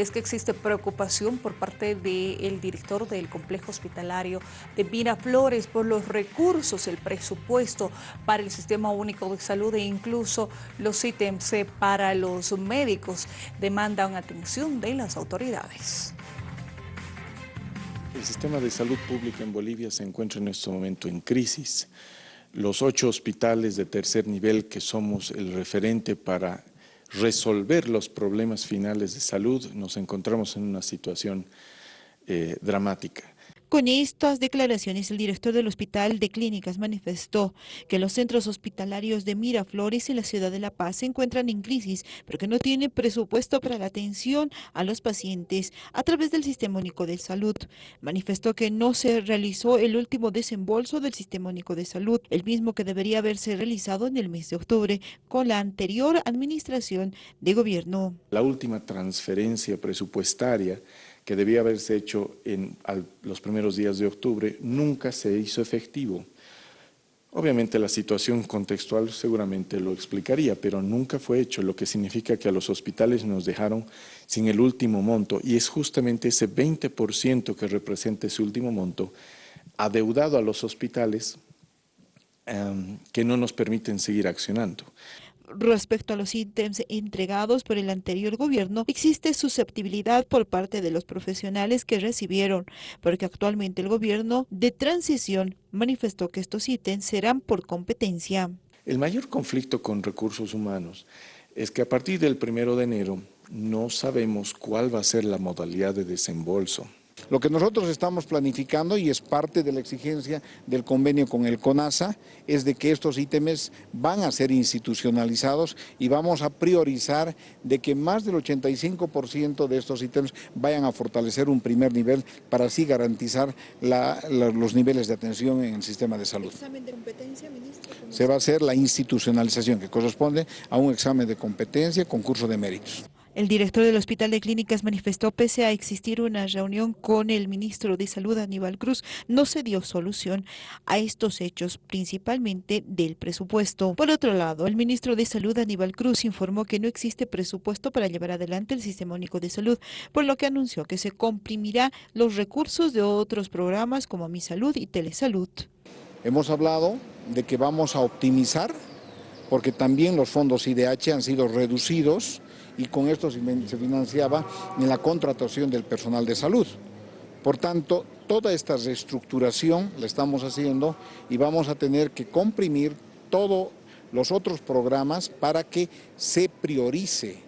es que existe preocupación por parte del director del complejo hospitalario de Miraflores por los recursos, el presupuesto para el Sistema Único de Salud e incluso los ítems para los médicos demandan atención de las autoridades. El sistema de salud pública en Bolivia se encuentra en este momento en crisis. Los ocho hospitales de tercer nivel que somos el referente para resolver los problemas finales de salud, nos encontramos en una situación eh, dramática. Con estas declaraciones, el director del Hospital de Clínicas manifestó que los centros hospitalarios de Miraflores y la ciudad de La Paz se encuentran en crisis, pero que no tiene presupuesto para la atención a los pacientes a través del Sistema Único de Salud. Manifestó que no se realizó el último desembolso del Sistema Único de Salud, el mismo que debería haberse realizado en el mes de octubre con la anterior administración de gobierno. La última transferencia presupuestaria que debía haberse hecho en los primeros días de octubre, nunca se hizo efectivo. Obviamente la situación contextual seguramente lo explicaría, pero nunca fue hecho, lo que significa que a los hospitales nos dejaron sin el último monto, y es justamente ese 20% que representa ese último monto, adeudado a los hospitales, em, que no nos permiten seguir accionando. Respecto a los ítems entregados por el anterior gobierno, existe susceptibilidad por parte de los profesionales que recibieron, porque actualmente el gobierno de transición manifestó que estos ítems serán por competencia. El mayor conflicto con recursos humanos es que a partir del primero de enero no sabemos cuál va a ser la modalidad de desembolso. Lo que nosotros estamos planificando y es parte de la exigencia del convenio con el CONASA es de que estos ítems van a ser institucionalizados y vamos a priorizar de que más del 85% de estos ítems vayan a fortalecer un primer nivel para así garantizar los niveles de atención en el sistema de salud. ¿Examen de competencia, ministro? Se va a hacer la institucionalización que corresponde a un examen de competencia, concurso de méritos. El director del Hospital de Clínicas manifestó pese a existir una reunión con el ministro de Salud Aníbal Cruz, no se dio solución a estos hechos, principalmente del presupuesto. Por otro lado, el ministro de Salud Aníbal Cruz informó que no existe presupuesto para llevar adelante el Sistema Único de Salud, por lo que anunció que se comprimirá los recursos de otros programas como Mi Salud y Telesalud. Hemos hablado de que vamos a optimizar, porque también los fondos IDH han sido reducidos y con esto se financiaba en la contratación del personal de salud. Por tanto, toda esta reestructuración la estamos haciendo y vamos a tener que comprimir todos los otros programas para que se priorice,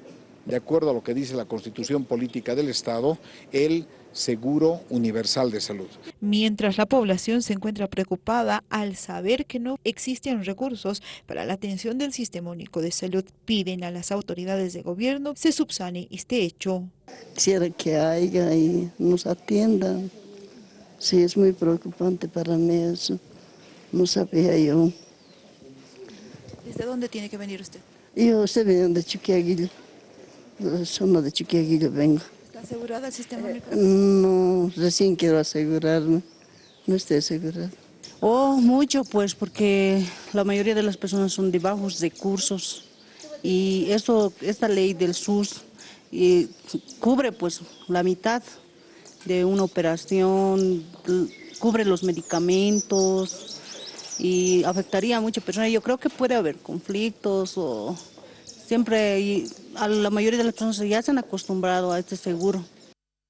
de acuerdo a lo que dice la Constitución Política del Estado, el seguro universal de salud. Mientras la población se encuentra preocupada al saber que no existen recursos para la atención del Sistema Único de Salud, piden a las autoridades de gobierno se subsane este hecho. Quisiera que haya y nos atiendan. Sí, es muy preocupante para mí eso. No sabía yo. ¿Desde dónde tiene que venir usted? Yo estoy veniendo de Chiquiaguillo. Zona de Chiquiaguillo vengo asegurada el sistema único? No, recién quiero asegurarme, no estoy asegurada. Oh, mucho pues, porque la mayoría de las personas son de bajos recursos y esto, esta ley del SUS y cubre pues la mitad de una operación, cubre los medicamentos y afectaría a muchas personas. Yo creo que puede haber conflictos o siempre a la mayoría de las personas ya se han acostumbrado a este seguro.